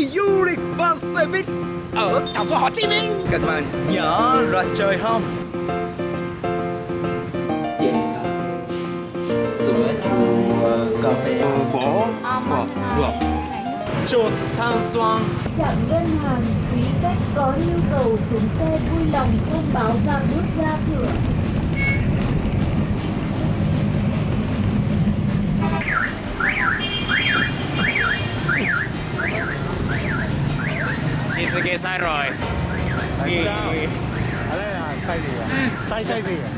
du lịch và xe buýt ở thành phố Hồ Chí Minh. Các bạn nhớ ra chơi không? Yeah. sữa chua cà phê. Bò bò được chuột than xoan Chạm ngân hàng, quý khách có nhu cầu xuống xe vui lòng thông báo và bước ra cửa. Sai rồi. Tại sao? Ở đây là sai gì à? Sai sai gì à?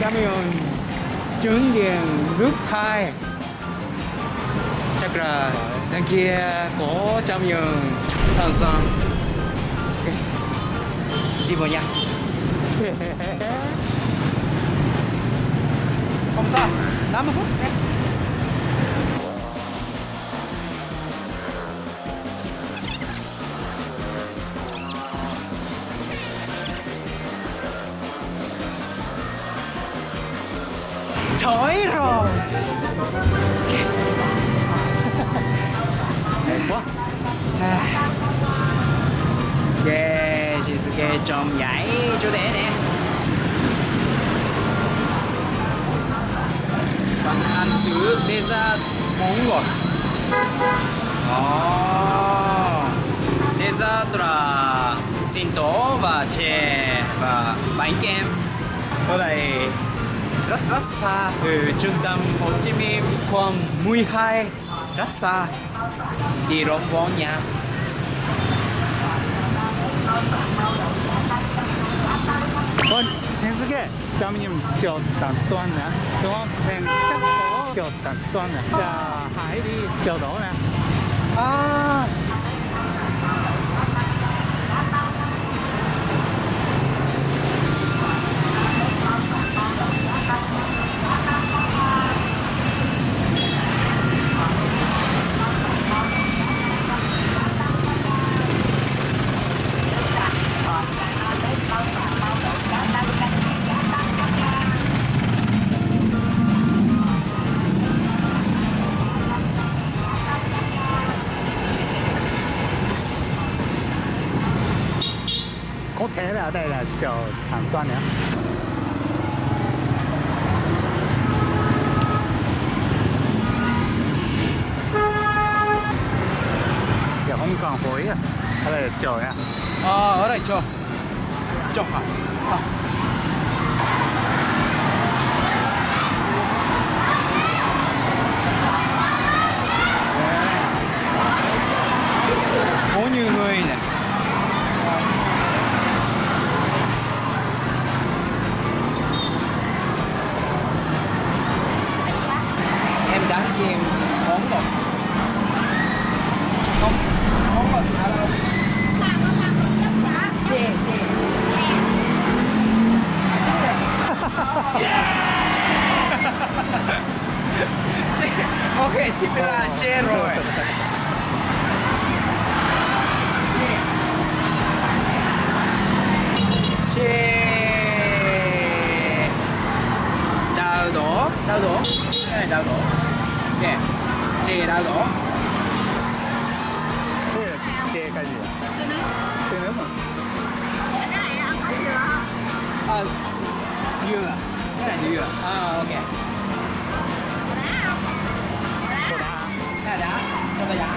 camion trứng điện nước thải chắc là đằng kia có camion than xoan ok đi vào nha không sao 80 phút. em Trời rồi. Đẹp quá. Yeah, Shizuke trong giải chỗ đẻ nè. Bạn ăn thử dessert món ngọt oh. Dessert là sinh tố và chè và bánh kem. Ở đây rất rất xa từ trung tâm Hồ Chí Minh khoảng 12 rất xa. Đi rộng vốn nha. Ôi, thiên sư kê, cho mình chột tàn xoan nè Đúng không? Thêm chắc có tàn xoan nè. Và hải đi chột đổ nè. À Có thể là ở đây là chợ hàng xoan nữa Giờ không à ờ, Ở đây là chột nha à, ở đây cho cho hả? À. đào gỗ cái này đào gỗ chè. Chè đào gỗ đây chè cái gì xương nước xương nước mà cái này ăn có dừa không à, dừa. Cái này dừa. À ok. Đá không? Đá. Đá đá. Cho ta đá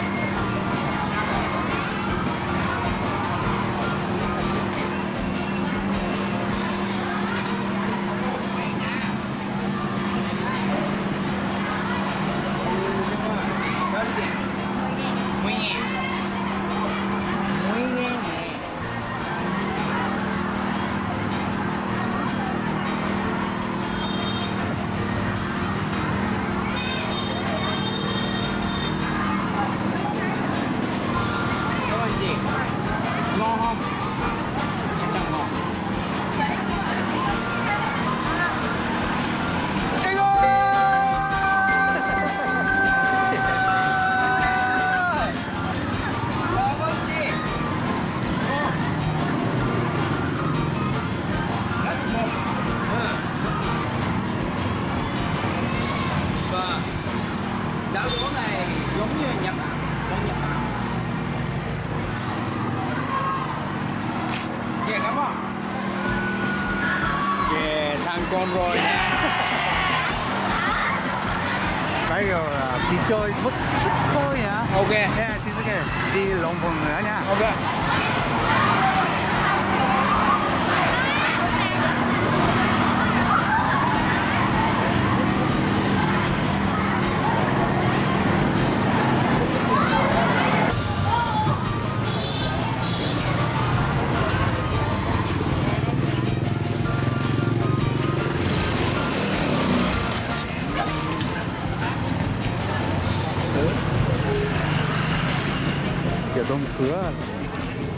ổn rồi. Bây giờ đi chơi một chút thôi nhá ok. Nha Shinsuke đi Long Phong nữa nha. Ok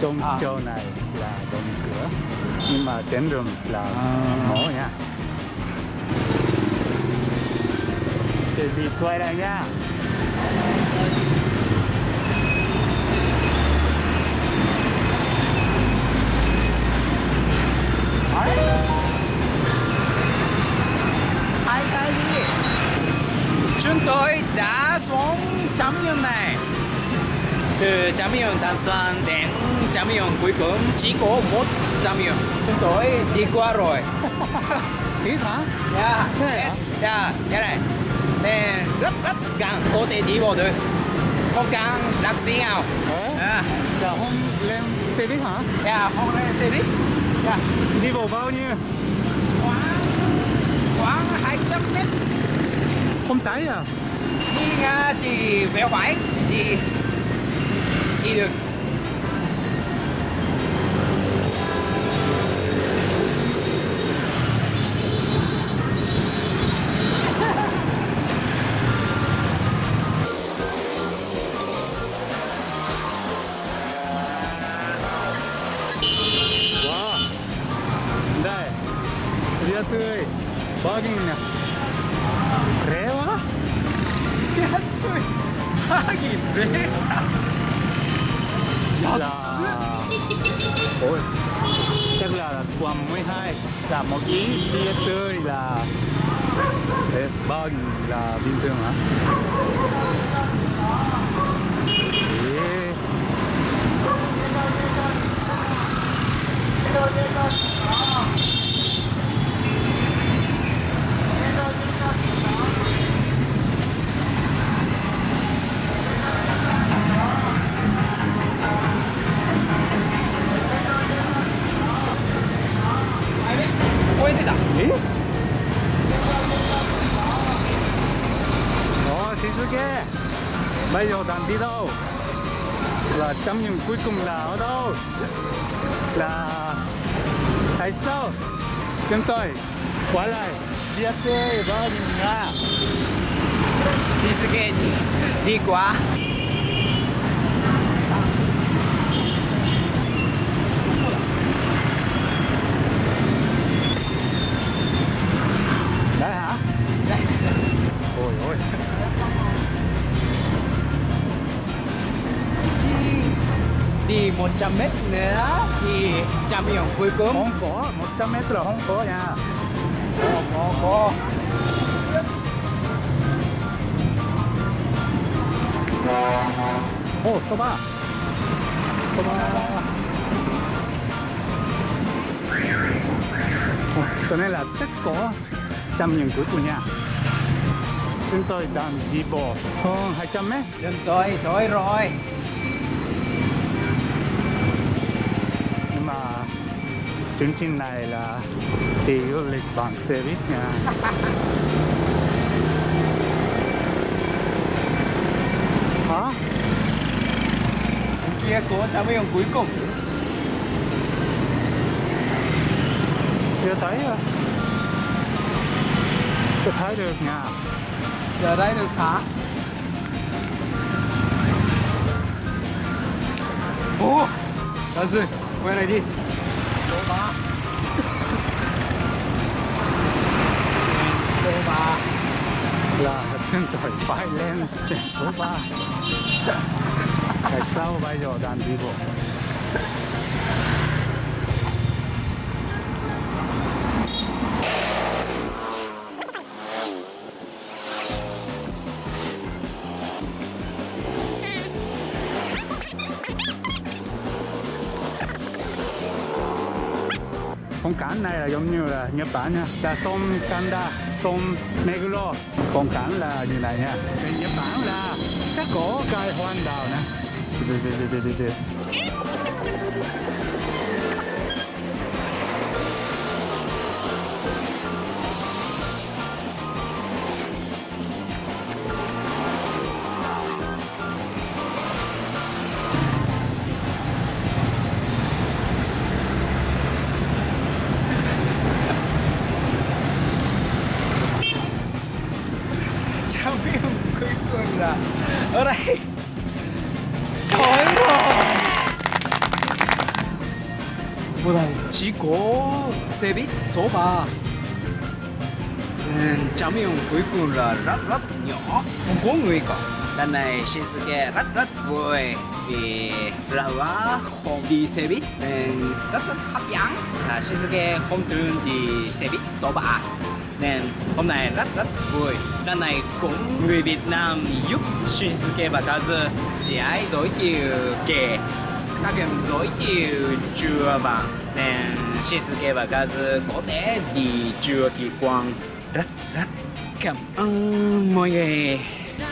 trong À. chỗ này là đông cửa nhưng mà trên đường là À. mở nha. Thì đi quay lại nha. Chúng tôi đã xuống chấm nhung này từ nhung Đan Xuân đến nhung cuối cùng chỉ có một chúng tôi đi qua rồi. Hả? Yeah, Thế hả? yeah, cái này. Nên rất rất gần có thể đi vào được. Không cần đặt xe nào. Giờ hôm lên xe buýt hả? yeah, không lên xe buýt. Yeah, Đi vào bao nhiêu? khoảng khoảng 200 mét. Không cháy à? đi nga thì vẻ vải thì いる。わあ。だい。リアスバーゲンや Chắc quầm 12 Là một ý bia tươi là Thế, bao nhiêu là bình thường hả? Yeah. Chấm điểm cuối cùng là ở đâu? Là Tại sao? Chúng tôi quá lại Bia chơi bao nhiêu nha Shisuke đi, đi qua đi 100 mét nữa thì chạm điểm cuối cùng. Không có, 100 mét là không có nha. Có có có Ồ, soba Soba Ồ, Cho nên là chắc có trăm những cuối cùng nha. Chúng tôi đang đi bộ hơn 200 mét. Chúng tôi tới rồi chương trình này là đi du lịch bằng xe buýt nha. Hả? Kia của trạm biên cuối cùng. Chưa thấy rồi chưa thấy được nha. Giờ đây được hả? Ủa? Dạ là gì quay này đi số 3 số 3 là chân tôi phải lên trên số 3 Tại sao bây giờ đang đi bộ? Con cảnh này là giống như là Nhật Bản nha. Là sông Kanda sông Meguro. Con cảnh là như này nha? Bên Nhật Bản là các cổ cây hoang đào nè. Ở đây. Trời rồi Ở đây. Chỉ có xe buýt số 3 Nên trao yêu cuối cùng là rất rất nhỏ. Không có người cả. Lần này Shinsuke rất rất vui Vì là quá không đi xe buýt. Nên rất rất hấp dẫn. À, Shinsuke không thường đi xe buýt số 3 nên hôm nay rất rất vui. Lần này cũng người Việt Nam giúp Shinsuke và Kazu chị ấy giới thiệu trẻ. Các em giới thiệu chưa bằng nên Shinsuke và Kazu có thể đi chưa kỳ quan. Rất rất cảm ơn mọi người.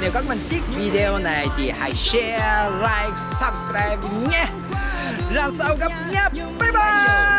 Nếu các bạn thích video này thì hãy share, like, subscribe nhé. Lần sau gặp nhé. Bye bye.